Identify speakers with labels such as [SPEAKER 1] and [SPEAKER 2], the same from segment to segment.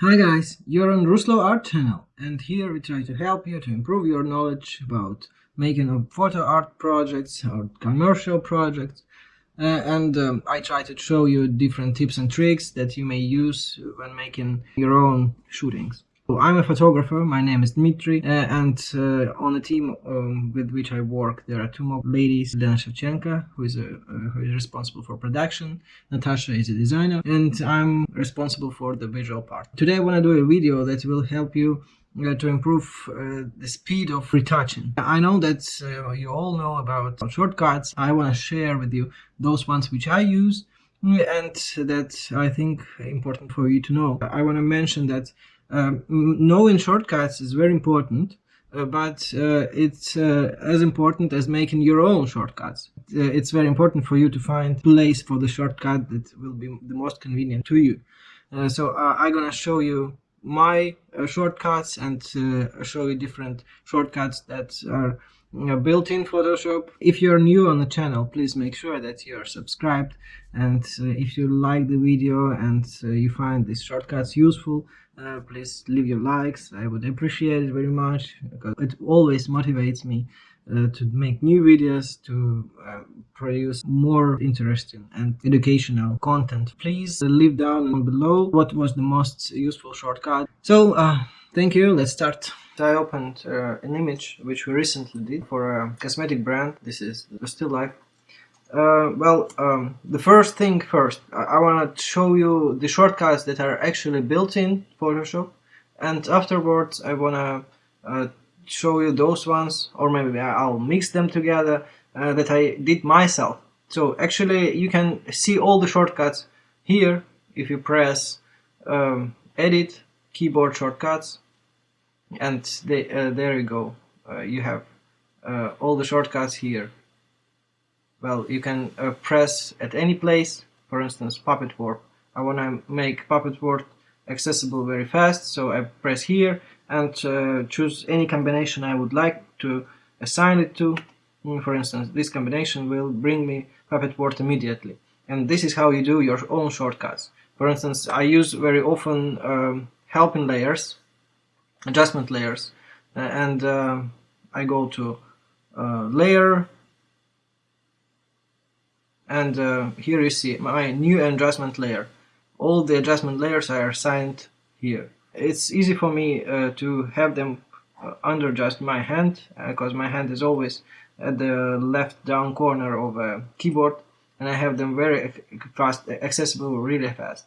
[SPEAKER 1] Hi guys, you're on Ruslo Art channel and here we try to help you to improve your knowledge about making of photo art projects or commercial projects uh, and um, I try to show you different tips and tricks that you may use when making your own shootings. I'm a photographer, my name is Dmitry, uh, and uh, on the team um, with which I work there are two more ladies, Lena Shevchenko, who is, a, uh, who is responsible for production, Natasha is a designer, and I'm responsible for the visual part. Today I want to do a video that will help you uh, to improve uh, the speed of retouching. I know that uh, you all know about shortcuts. I want to share with you those ones which I use and that I think important for you to know. I want to mention that um, knowing shortcuts is very important, uh, but uh, it's uh, as important as making your own shortcuts. Uh, it's very important for you to find place for the shortcut that will be the most convenient to you. Uh, so uh, I'm gonna show you my shortcuts and show you different shortcuts that are built in Photoshop. If you're new on the channel, please make sure that you are subscribed. And uh, if you like the video and uh, you find these shortcuts useful, uh, please leave your likes. I would appreciate it very much. Because it always motivates me uh, to make new videos to uh, produce more interesting and educational content. Please leave down below what was the most useful shortcut. So uh, thank you. Let's start I opened uh, an image which we recently did for a cosmetic brand. This is Still Life. Uh, well, um, the first thing first, I, I want to show you the shortcuts that are actually built in Photoshop, and afterwards I want to uh, show you those ones, or maybe I'll mix them together uh, that I did myself. So actually, you can see all the shortcuts here if you press um, Edit, Keyboard Shortcuts, and they, uh, there you go. Uh, you have uh, all the shortcuts here. Well you can uh, press at any place. For instance puppet warp. I want to make puppet warp accessible very fast so I press here and uh, choose any combination I would like to assign it to. Mm, for instance this combination will bring me puppet warp immediately. And this is how you do your own shortcuts. For instance I use very often um, helping layers adjustment layers. Uh, and uh, I go to uh, layer. And uh, here you see my new adjustment layer. All the adjustment layers are assigned here. It's easy for me uh, to have them uh, under just my hand because my hand is always at the left down corner of a keyboard. And I have them very fast accessible really fast.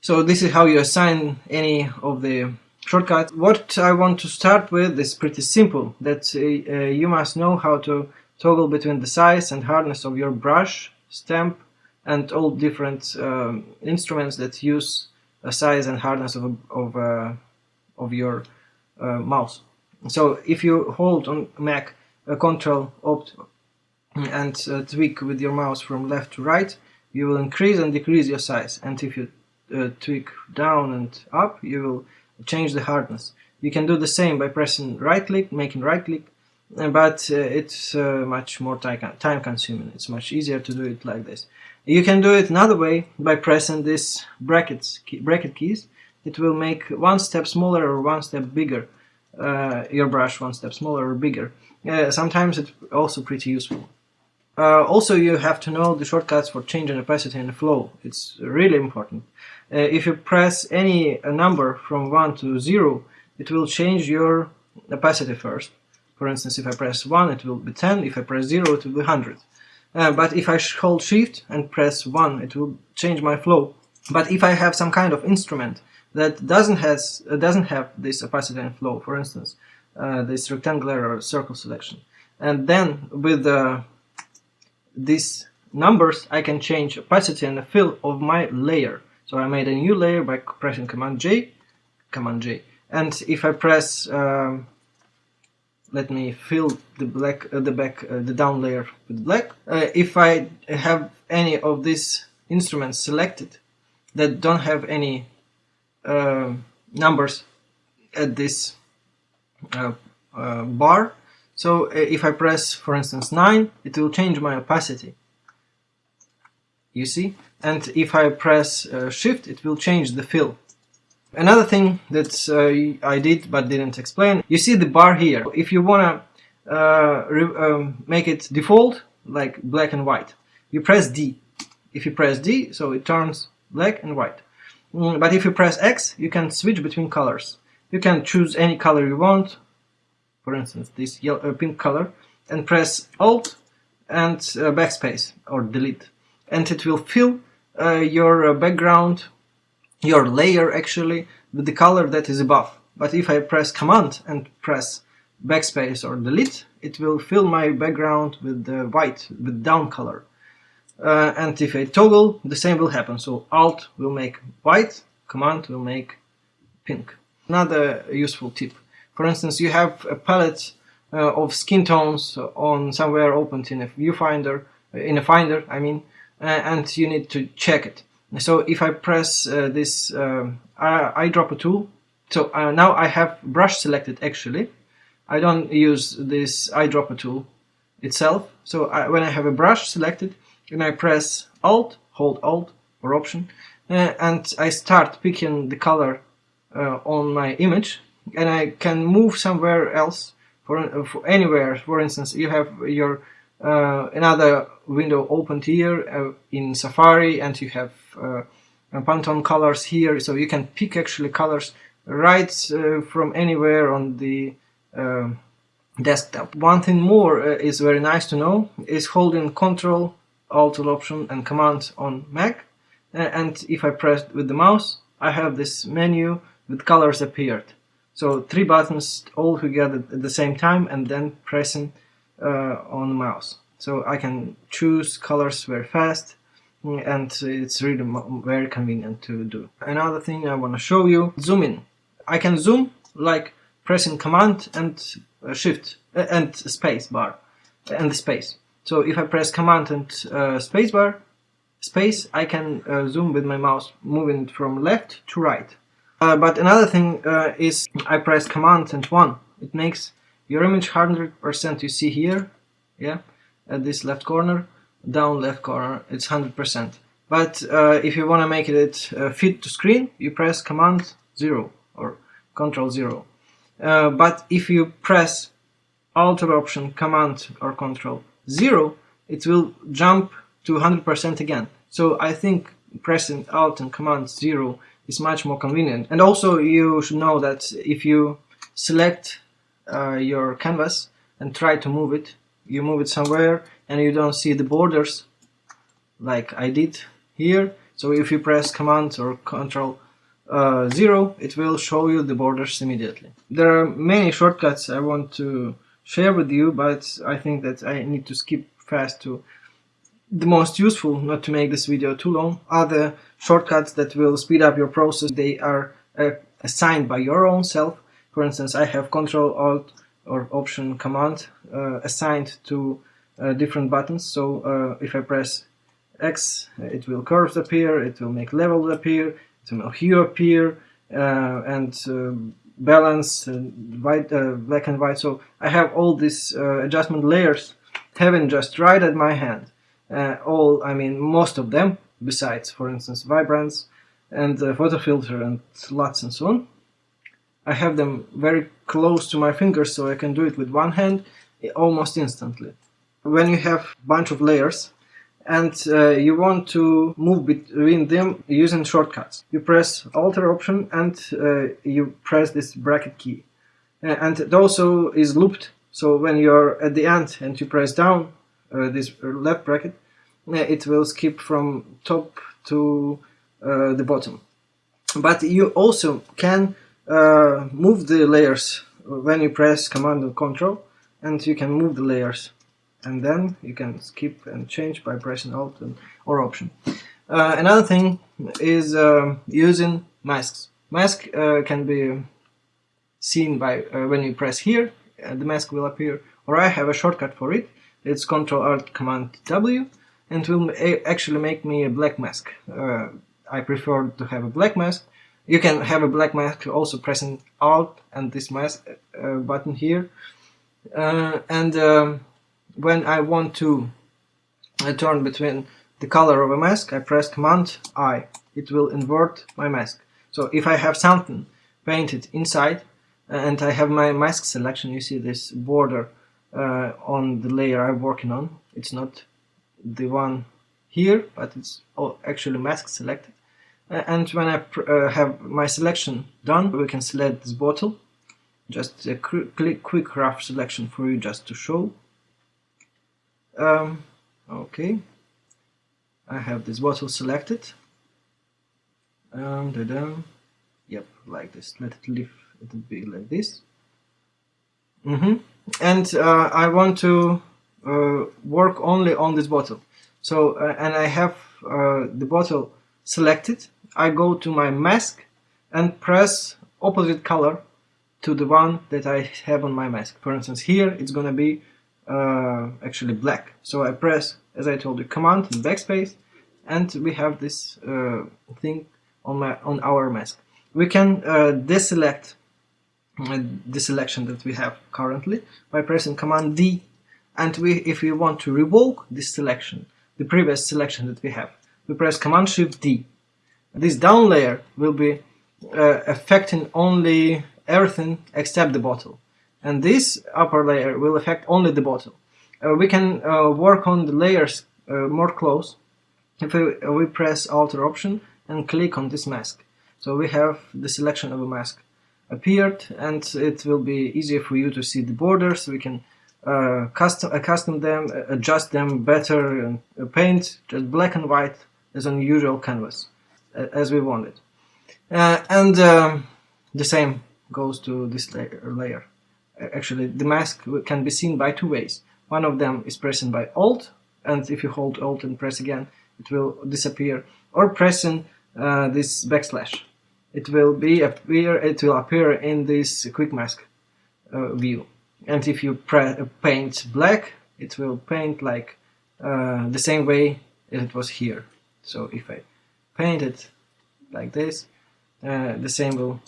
[SPEAKER 1] So this is how you assign any of the shortcut. What I want to start with is pretty simple, that uh, uh, you must know how to toggle between the size and hardness of your brush, stamp and all different um, instruments that use a size and hardness of, of, uh, of your uh, mouse. So if you hold on Mac a Control Opt and uh, tweak with your mouse from left to right, you will increase and decrease your size. And if you uh, tweak down and up, you will change the hardness. You can do the same by pressing right click, making right click, but uh, it's uh, much more time consuming. It's much easier to do it like this. You can do it another way by pressing these brackets, key, bracket keys. It will make one step smaller or one step bigger uh, your brush, one step smaller or bigger. Uh, sometimes it's also pretty useful. Uh, also, you have to know the shortcuts for changing opacity and flow. It's really important. Uh, if you press any number from 1 to 0, it will change your opacity first. For instance, if I press 1, it will be 10, if I press 0, it will be 100. Uh, but if I hold shift and press 1, it will change my flow. But if I have some kind of instrument that doesn't, has, uh, doesn't have this opacity and flow, for instance, uh, this rectangular or circle selection, and then with uh, these numbers I can change opacity and the fill of my layer. So I made a new layer by pressing Command J, Command J, and if I press, um, let me fill the black, uh, the back, uh, the down layer with black. Uh, if I have any of these instruments selected that don't have any um, numbers at this uh, uh, bar, so uh, if I press, for instance, 9, it will change my opacity. You see? and if I press uh, shift it will change the fill Another thing that uh, I did but didn't explain, you see the bar here. If you wanna uh, um, make it default, like black and white, you press D. If you press D, so it turns black and white. Mm, but if you press X, you can switch between colors. You can choose any color you want, for instance this yellow, uh, pink color, and press Alt and uh, backspace or delete. And it will fill uh, your uh, background your layer actually with the color that is above. But if I press command and press backspace or delete, it will fill my background with the white, with down color. Uh, and if I toggle, the same will happen. So Alt will make white, Command will make pink. Another useful tip. For instance, you have a palette uh, of skin tones on somewhere opened in a viewfinder, in a finder, I mean, uh, and you need to check it. So if I press uh, this um, eyedropper tool, so uh, now I have brush selected actually. I don't use this eyedropper tool itself. So I, when I have a brush selected, and I press Alt, hold Alt or Option, uh, and I start picking the color uh, on my image, and I can move somewhere else for, uh, for anywhere. For instance, you have your uh, another window opened here uh, in Safari and you have uh, Pantone colors here so you can pick actually colors right from anywhere on the desktop. One thing more is very nice to know is holding Control, Alt Option and Command on Mac and if I press with the mouse I have this menu with colors appeared. So three buttons all together at the same time and then pressing uh, on mouse. So I can choose colors very fast and it's really very convenient to do. Another thing I want to show you, zoom in. I can zoom like pressing command and uh, shift uh, and space bar and space. So if I press command and uh, space bar, space, I can uh, zoom with my mouse moving from left to right. Uh, but another thing uh, is I press command and 1. It makes your image 100% you see here, yeah, at this left corner, down left corner, it's 100%. But uh, if you want to make it uh, fit to screen, you press Command 0 or Control 0. Uh, but if you press Alt or Option, Command or Control 0, it will jump to 100% again. So I think pressing Alt and Command 0 is much more convenient. And also you should know that if you select uh, your canvas and try to move it you move it somewhere and you don't see the borders like I did here so if you press command or control uh, 0 it will show you the borders immediately there are many shortcuts I want to share with you but I think that I need to skip fast to the most useful not to make this video too long are the shortcuts that will speed up your process they are uh, assigned by your own self for instance, I have Control Alt or Option Command uh, assigned to uh, different buttons. So uh, if I press X, it will curves appear, it will make levels appear, it will hue appear, uh, and uh, balance, white, black and white. So I have all these adjustment layers having just right at my hand. all, I mean, most of them, besides, for instance, vibrance and photo filter and LUTs and so on. I have them very close to my fingers so I can do it with one hand almost instantly. When you have a bunch of layers and uh, you want to move between them using shortcuts, you press Alter option and uh, you press this bracket key. And it also is looped, so when you're at the end and you press down uh, this left bracket, it will skip from top to uh, the bottom. But you also can uh, move the layers when you press command and control and you can move the layers. And then you can skip and change by pressing alt and, or option. Uh, another thing is uh, using masks. Mask uh, can be seen by uh, when you press here the mask will appear or I have a shortcut for it. It's control alt command W and will actually make me a black mask uh, I prefer to have a black mask you can have a black mask also pressing Alt and this mask uh, button here. Uh, and um, when I want to uh, turn between the color of a mask, I press Command I. It will invert my mask. So if I have something painted inside and I have my mask selection, you see this border uh, on the layer I'm working on. It's not the one here, but it's actually mask selected. Uh, and when I uh, have my selection done, we can select this bottle. Just a quick, quick rough selection for you just to show. Um, okay, I have this bottle selected. Um, da -da. Yep, like this. Let it live. It be like this. Mm -hmm. And uh, I want to work only on this bottle. So, uh, and I have uh, the bottle selected. I go to my mask and press opposite color to the one that I have on my mask. For instance, here it's gonna be uh, actually black. So I press, as I told you, Command and Backspace, and we have this uh, thing on my on our mask. We can uh, deselect uh, the selection that we have currently by pressing Command D, and we, if we want to revoke this selection, the previous selection that we have, we press Command Shift D. This down layer will be uh, affecting only everything except the bottle and this upper layer will affect only the bottle. Uh, we can uh, work on the layers uh, more close if we, uh, we press Alter option and click on this mask. So we have the selection of a mask appeared and it will be easier for you to see the borders. We can uh, custom, custom them, adjust them better and paint just black and white as on usual canvas as we wanted. it. and um, the same goes to this layer actually the mask can be seen by two ways. One of them is pressing by Alt, and if you hold Alt and press again, it will disappear, or pressing uh, this backslash. It will be appear. It will appear in this quick mask uh, view. And if you paint black, it will paint like uh, the same way it was here. So if I paint it like this, uh, the same will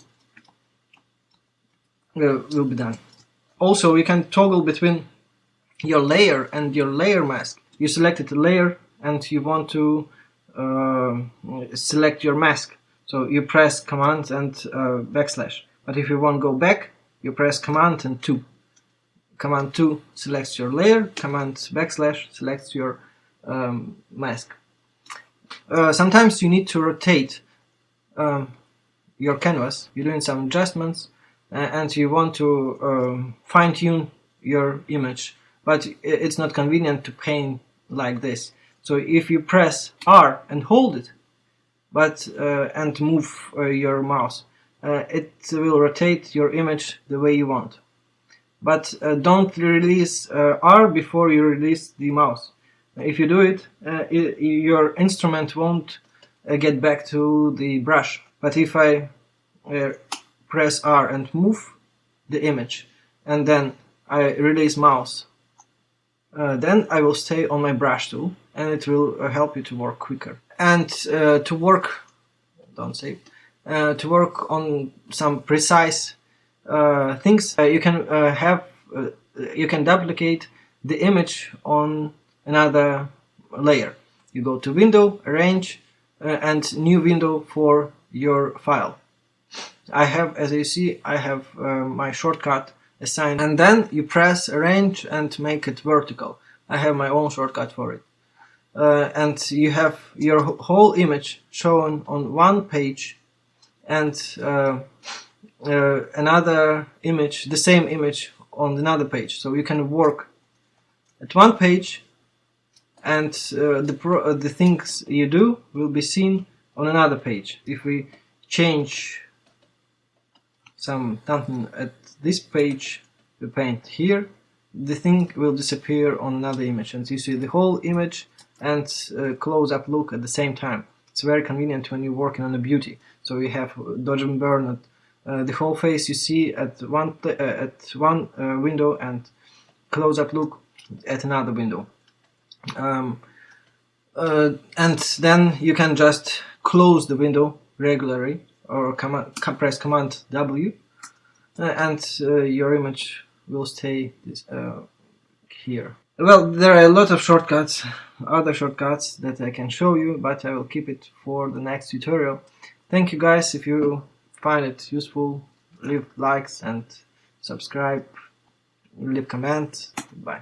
[SPEAKER 1] will, will be done. Also, you can toggle between your layer and your layer mask. You selected a layer and you want to uh, select your mask. So you press Command and uh, backslash. But if you want to go back, you press Command and 2. Command 2 selects your layer, Command backslash selects your um, mask. Uh, sometimes you need to rotate um, your canvas. You're doing some adjustments and you want to um, fine-tune your image but it's not convenient to paint like this so if you press R and hold it but uh, and move uh, your mouse uh, it will rotate your image the way you want but uh, don't release uh, R before you release the mouse. If you do it, uh, it your instrument won't get back to the brush. But if I press R and move the image and then I release mouse uh, then I will stay on my brush tool and it will uh, help you to work quicker. And uh, to work don't save to work on some precise things uh, you can have you can duplicate the image on another layer you go to window arrange and new window for your file I have, as you see, I have uh, my shortcut assigned and then you press arrange and make it vertical. I have my own shortcut for it. Uh, and you have your whole image shown on one page and uh, uh, another image, the same image on another page. So you can work at one page and uh, the, uh, the things you do will be seen on another page. If we change some something at this page we paint here the thing will disappear on another image and you see the whole image and uh, close-up look at the same time it's very convenient when you're working on a beauty so you have dodge and burn the whole face you see at one uh, at one uh, window and close-up look at another window um, uh, and then you can just close the window regularly or command, press Command W, uh, and uh, your image will stay this, uh, here. Well, there are a lot of shortcuts, other shortcuts that I can show you, but I will keep it for the next tutorial. thank you guys if you find it useful leave likes and subscribe leave comment. Bye